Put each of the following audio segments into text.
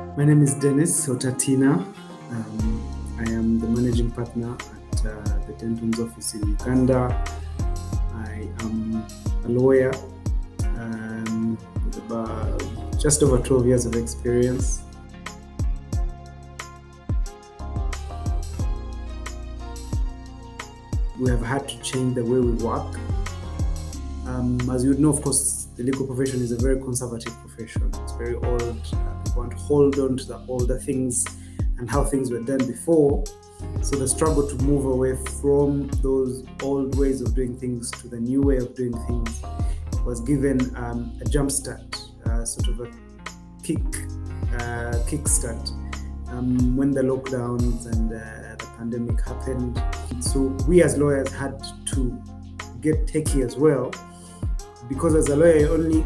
My name is Dennis Otatina. Um, I am the managing partner at uh, the Dentons office in Uganda. I am a lawyer um, with about just over 12 years of experience. We have had to change the way we work. Um, as you would know, of course, the legal profession is a very conservative profession. It's very old. Uh, we want to hold on to the older things and how things were done before. So the struggle to move away from those old ways of doing things to the new way of doing things was given um, a jump start, uh, sort of a kick, uh, kickstart um, when the lockdowns and uh, the pandemic happened. So we as lawyers had to get techie as well, because as a lawyer, you're only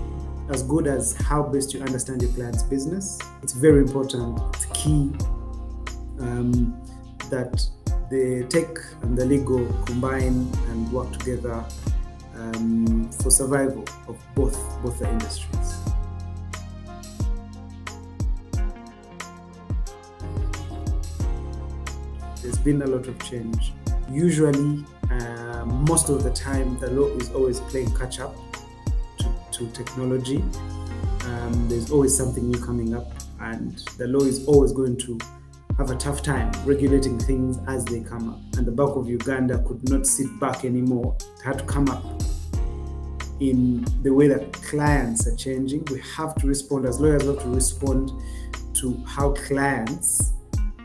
as good as how best you understand your client's business. It's very important, it's key um, that the tech and the legal combine and work together um, for survival of both both the industries. There's been a lot of change. Usually, uh, most of the time, the law is always playing catch up to, technology. Um, there's always something new coming up, and the law is always going to have a tough time regulating things as they come up. And the bulk of Uganda could not sit back anymore. It had to come up in the way that clients are changing. We have to respond, as lawyers, have to respond to how clients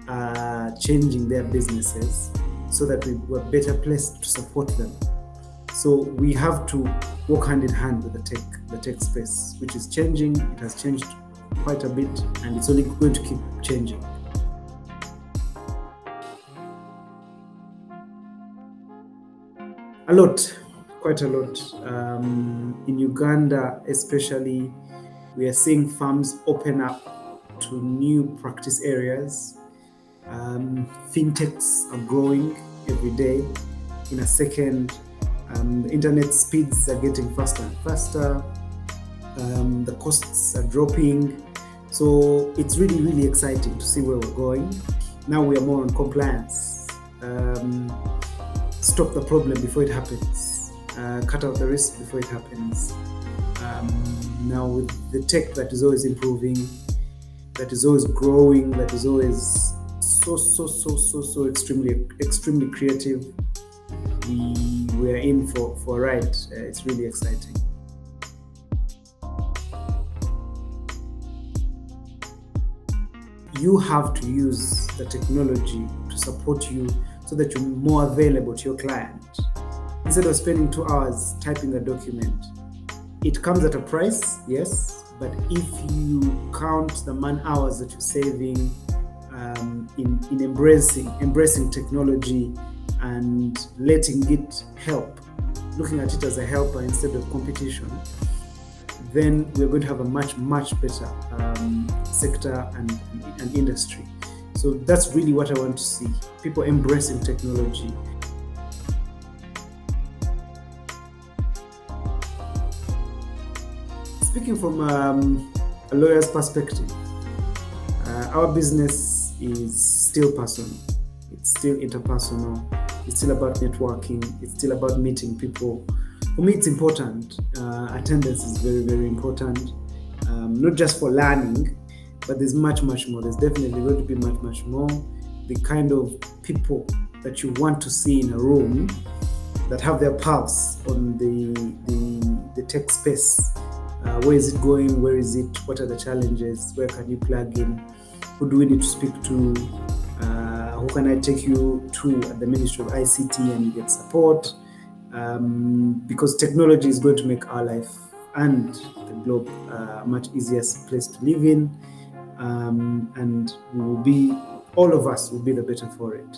are changing their businesses so that we were better placed to support them. So we have to work hand in hand with the tech, the tech space, which is changing. It has changed quite a bit, and it's only going to keep changing. A lot, quite a lot. Um, in Uganda, especially, we are seeing farms open up to new practice areas. Um, fintechs are growing every day. In a second, um, internet speeds are getting faster and faster. Um, the costs are dropping. So it's really, really exciting to see where we're going. Now we are more on compliance. Um, stop the problem before it happens, uh, cut out the risk before it happens. Um, now with the tech that is always improving, that is always growing, that is always so so so so so extremely extremely creative. We are in for for a ride. Uh, it's really exciting. You have to use the technology to support you so that you're more available to your client. Instead of spending two hours typing a document, it comes at a price, yes, but if you count the man hours that you're saving um, in, in embracing, embracing technology and letting it help, looking at it as a helper instead of competition, then we're going to have a much, much better um, sector and, and industry. So that's really what I want to see people embracing technology. Speaking from um, a lawyer's perspective, uh, our business is still personal, it's still interpersonal, it's still about networking, it's still about meeting people. For me, it's important. Uh, attendance is very, very important, um, not just for learning, but there's much, much more. There's definitely going to be much, much more. The kind of people that you want to see in a room that have their pulse on the, the, the tech space. Uh, where is it going? Where is it? What are the challenges? Where can you plug in? Who do we need to speak to? Uh, who can I take you to at the Ministry of ICT and you get support? Um, because technology is going to make our life and the globe uh, a much easier place to live in um, and we will be all of us will be the better for it